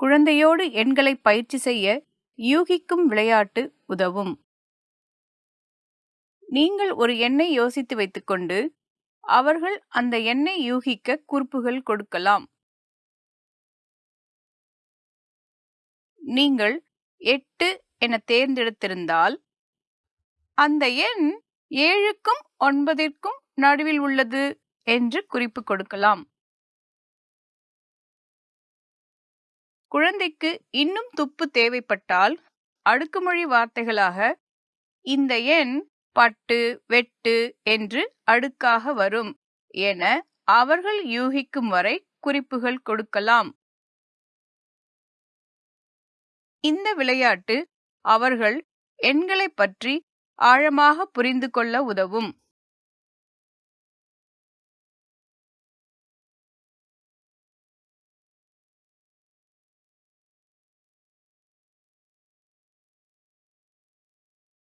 குழந்தையோடு எண்களை பயிற்சி செய்ய யூகிக்கும் விளையாட்டு உதவும். நீங்கள் ஒரு எண்ணை யோசித்து வைத்துக்கொண்டு அவர்கள் அந்த எண்ணை யூகிக்க குறிப்புகள் கொடுக்கலாம். நீங்கள் எட்டு என தேர்ந்தெடுத்திருந்தால் அந்த எண் ஏழுக்கும் ஒன்பதிற்கும் நடுவில் உள்ளது என்று குறிப்பு கொடுக்கலாம். குழந்தைக்கு இன்னும் துப்பு தேவைப்பட்டால் அடுக்குமொழி வார்த்தைகளாக இந்த எண் பட்டு வெட்டு என்று அடுக்காக வரும் என அவர்கள் யூகிக்கும் வரை குறிப்புகள் கொடுக்கலாம். இந்த விளையாட்டு அவர்கள் எண்களை பற்றி ஆழமாக புரிந்து கொள்ள உதவும்.